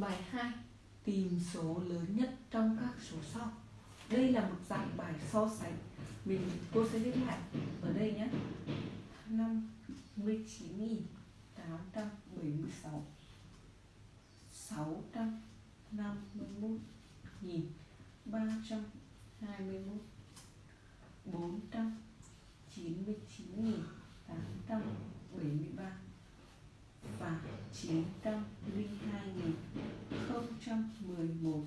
Bài 2 Tìm số lớn nhất trong các số sau. Đây là một dạng bài so sánh. Mình cô sẽ viết lại ở đây nhé. 59.876 651.321 499.873 và 902.011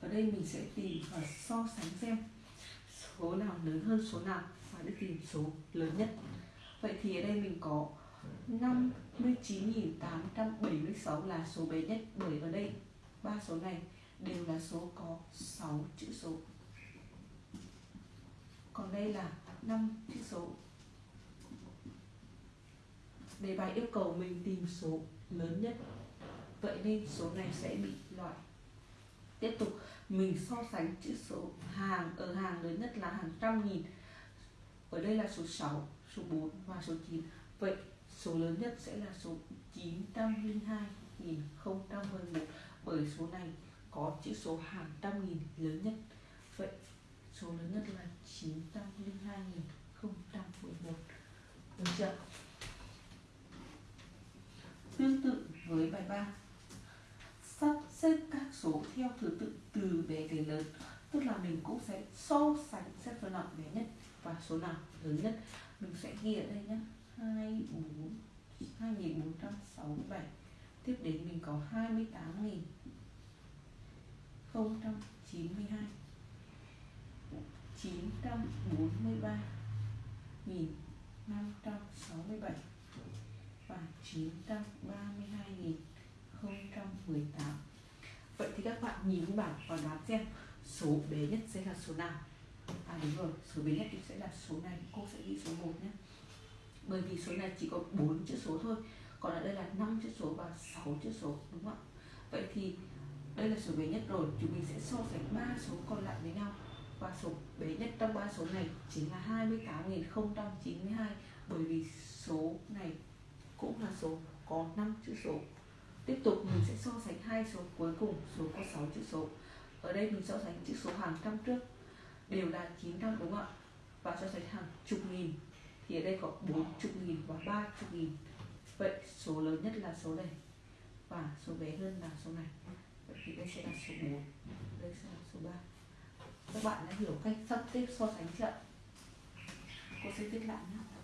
Ở đây mình sẽ tìm và so sánh xem số nào lớn hơn số nào và để tìm số lớn nhất. Vậy thì ở đây mình có 59.876 là số bé nhất bởi ở đây. Ba số này đều là số có 6 chữ số. Còn đây là 5 chữ số đề bài yêu cầu mình tìm số lớn nhất. Vậy nên số này sẽ bị loại. Tiếp tục, mình so sánh chữ số hàng, ở hàng lớn nhất là hàng trăm nghìn. Ở đây là số 6 số 4 và số 9 vậy số lớn nhất sẽ là số 902.011 bởi số này có chữ số hàng trăm nghìn lớn nhất. Vậy số lớn nhất là 902.011 được chưa? Tương tự với bài 3 sắp xếp các số theo thứ tự từ bé đến lớn, tức là mình cũng sẽ so sánh xếp số nào bé nhất và số nào lớn nhất. Mình sẽ ghi ở đây nhé 2 4 2467 tiếp đến mình có 28.092 943 567 và 932 018 Vậy thì các bạn nhìn bảng và đoán xem số bé nhất sẽ là số nào. À đúng rồi, số bé nhất thì sẽ là số này. Cô sẽ ghi số 1 nhé. Bởi vì số này chỉ có 4 chữ số thôi Còn ở đây là 5 chữ số và 6 chữ số Đúng không ạ? Vậy thì đây là số bé nhất rồi. Chúng mình sẽ so sánh ba số còn lại với nhau. Và số bé nhất trong ba số này Chính là 28.092 Bởi vì số này cũng là số, có 5 chữ số. Tiếp tục mình sẽ so sánh hai số cuối cùng, Số có 6 chữ số. Ở đây mình so sánh chữ số hàng trăm trước, Đều là 900 đúng không ạ? Và so sánh hàng chục nghìn, Thì ở đây có 40 nghìn và 30 nghìn. Vậy số lớn nhất là số này, Và số bé hơn là số này. Vậy thì đây sẽ là số 4 Đây sẽ là số 3 Các bạn đã hiểu cách sắp xếp so sánh chưa Cô sẽ viết lại nhé.